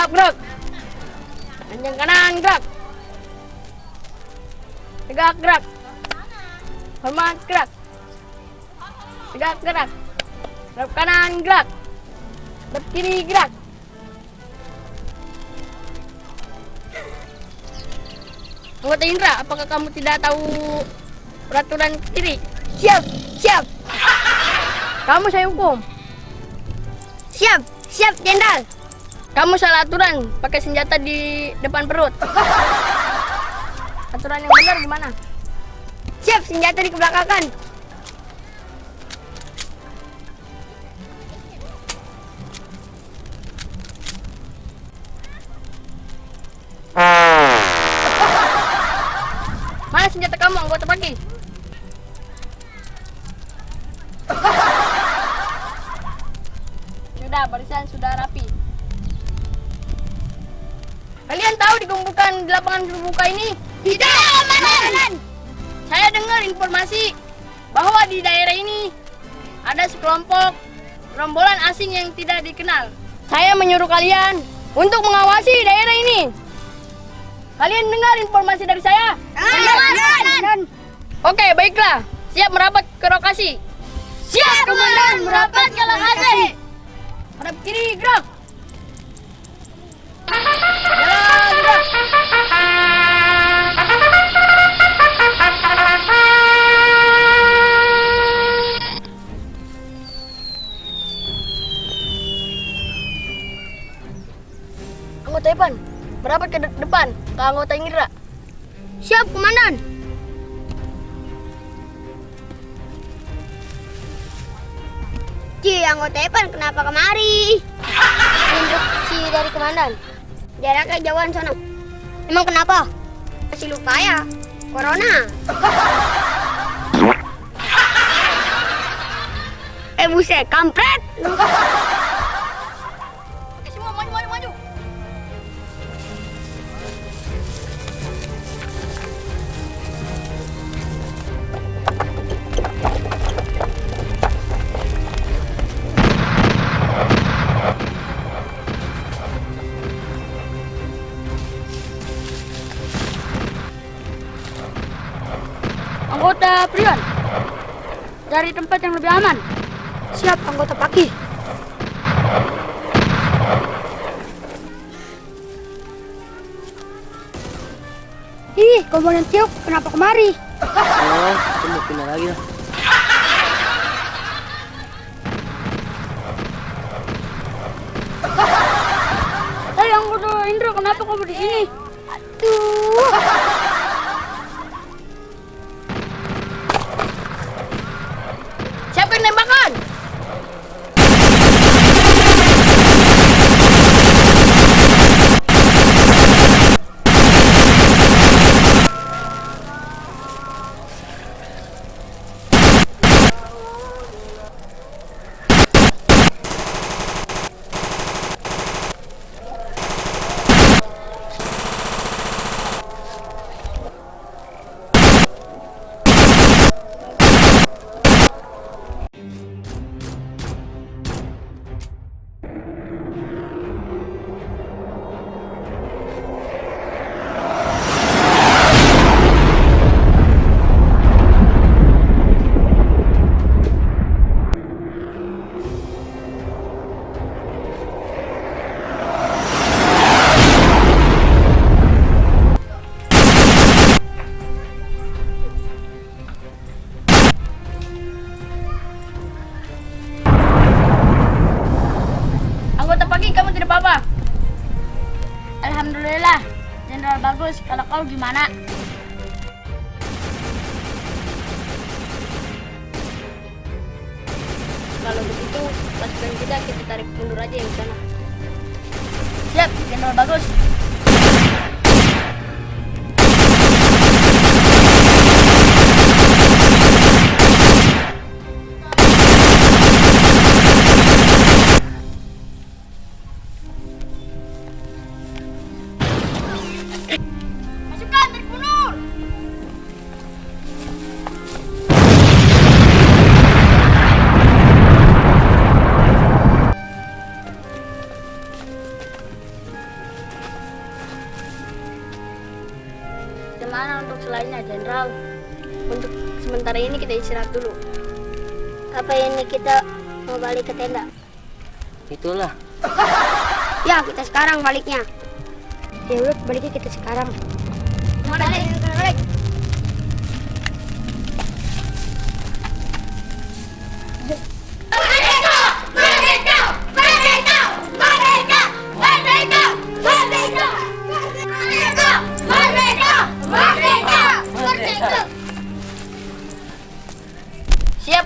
Siap, gerak. Panjang kanan, gerak. Tegak, gerak. Hormat, gerak. Tegak, gerak. Gerak kanan, gerak. Gerak kiri, gerak. Anggota Indra, apakah kamu tidak tahu peraturan kiri? Siap, siap, Kamu saya hukum. siap, siap, Jenderal. Kamu salah aturan, pakai senjata di depan perut. Aturan yang benar gimana? Siap, senjata di kebelakangan. Mana senjata kamu, anggota pagi? Sudah, barisan sudah tahu digumpukan di lapangan terbuka ini? Tidak, Komandan. Saya dengar informasi bahwa di daerah ini ada sekelompok rombolan asing yang tidak dikenal. Saya menyuruh kalian untuk mengawasi daerah ini. Kalian dengar informasi dari saya? Komandan. Oke, baiklah. Siap merapat ke lokasi. Siap, Komandan. Merapat ke lokasi. Hadap kiri, gerak. Ke anggota Indra. Siap, Komandan. Ci, anggota Epan kenapa kemari? Instruksi dari komandan. Jaraknya jauhan sana. Emang kenapa? Masih lupa ya? Corona. eh buset, kampret. Anggota Prion, cari tempat yang lebih aman. Siap, anggota Paki. Ih, komandan Tiok, kenapa kemari? Oh, itu mau pindah lagi lah. Hei anggota Indra, kenapa kamu di sini? Aduh. Apa-apa. Alhamdulillah, Jenderal bagus. Kalau kau gimana? Kalau begitu, pasukan kita kita tarik mundur aja yang sana. Siap, Jenderal bagus. Kita istirahat dulu. Apa ini kita mau balik ke tenda? Itulah. Ya, kita sekarang baliknya. Ya udah, baliknya kita sekarang. Balik, balik. Siap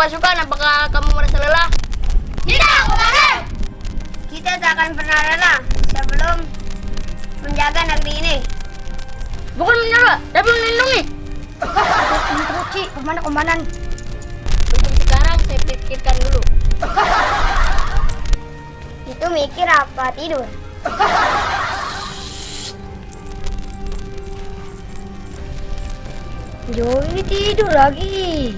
pasukan, apakah kamu merasa lelah? Tidak, komandan! Kita tak akan pernah lelah sebelum menjaga negeri ini. Bukan menyerah, tapi melindungi. Instruksi, ke mana komandan? Untuk sekarang saya pikirkan dulu. Itu mikir apa tidur? Jo ini tidur lagi.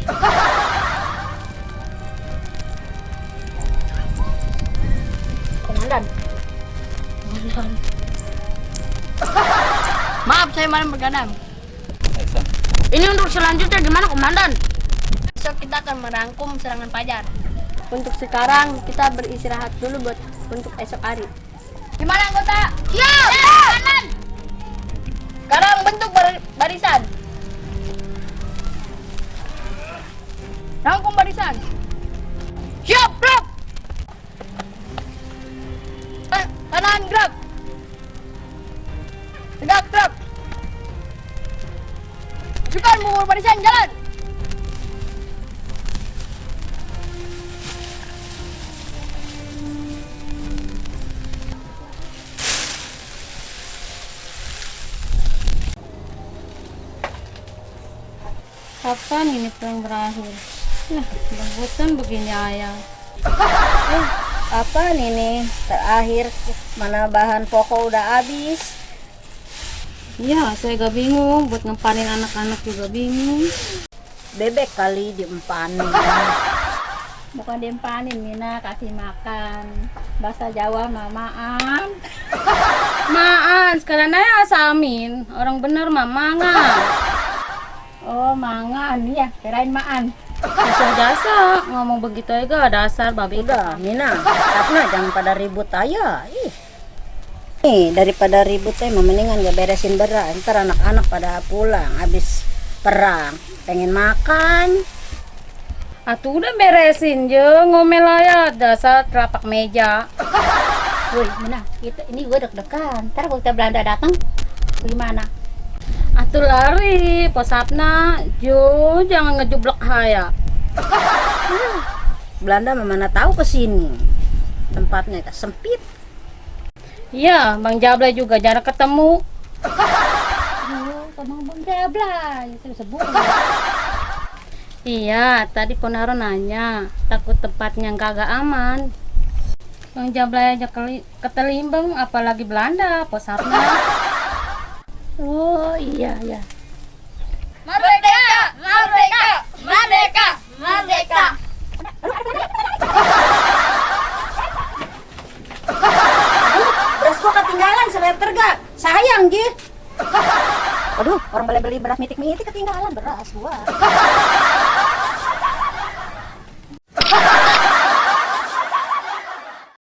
Maaf, saya malam bergadang. Ini untuk selanjutnya gimana, Komandan? Besok kita akan merangkum serangan Fajar. Untuk sekarang kita beristirahat dulu buat untuk esok hari. Gimana anggota? Siap! Kanan! Sekarang bentuk bar- barisan. Rangkum barisan. Kapan ini perang berakhir? Nah, bosan begini ayah. Eh, apa ini terakhir mana bahan pokok udah habis Ya, saya gak bingung. Buat ngempanin anak-anak juga bingung. bebek kali diempanin Bukan diempanin, Mina. Kasih makan. Bahasa Jawa, mamaan. Maan, sekarang aja asamin. Orang bener mah mangan. Oh, mangan. Ya, kirain maan. Jasa-jasa. Ngomong begitu aja dasar babi. udah Mina karena jangan pada ribut aja ih nih daripada ribut teh mendingan gak beresin beras ntar anak-anak pada pulang habis perang pengen makan Atuh udah beresin je ngomel aja dasar telapak meja. Woi, Mina, kita ini gue deg-degan. Ntar kalau kita Belanda datang, gimana? Atuh lari, posapna, jo jangan ngejublek haya. Belanda mana tahu ke sini. Tempatnya sempit. Iya, Bang Jabla juga jarang ketemu. Oh, sama Bang Jabla, itu sebut. Iya, tadi Ponaro nanya, takut tempatnya kagak aman. Bang Jabla aja ketelimbang, apalagi Belanda, posapna. Oh iya ya. Merdeka! Merdeka! Merdeka! Merdeka! Beras gua ketinggalan semeter gak? Sayang, Ji. Aduh, orang boleh beli beras mitik-mitik ketinggalan beras gua.